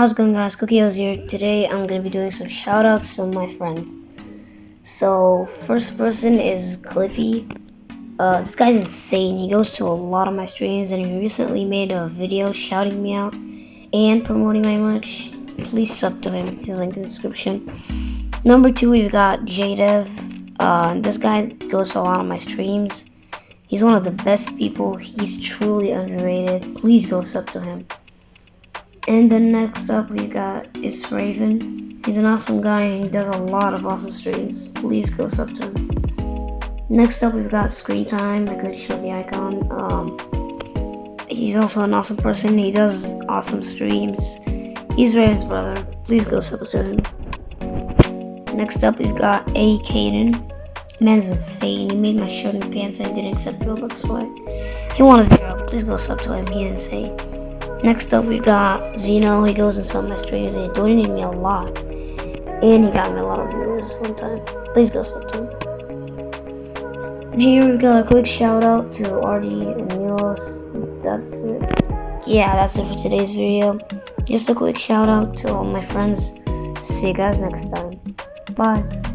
How's it going guys? Cookios here. Today I'm going to be doing some shoutouts to my friends. So first person is Cliffy. Uh, this guy's insane. He goes to a lot of my streams and he recently made a video shouting me out and promoting my merch. Please sub to him. His link in the description. Number two we've got JDev. Uh, this guy goes to a lot of my streams. He's one of the best people. He's truly underrated. Please go sub to him. And then next up we got is Raven. He's an awesome guy and he does a lot of awesome streams. Please go sub to him. Next up we've got Screen Time. I could show the icon. Um, he's also an awesome person. He does awesome streams. He's Raven's brother. Please go sub to him. Next up we've got A. Caden. Man's insane. He made my shirt and pants and didn't accept Robux for it. He wanted to girl. Please go sub to him. He's insane. Next up, we've got Zeno. He goes in some of my streams and he donated me a lot. And he got me a lot of views one time. Please go sub to him. And here we've got a quick shout out to Artie and Milos. That's it. Yeah, that's it for today's video. Just a quick shout out to all my friends. See you guys next time. Bye.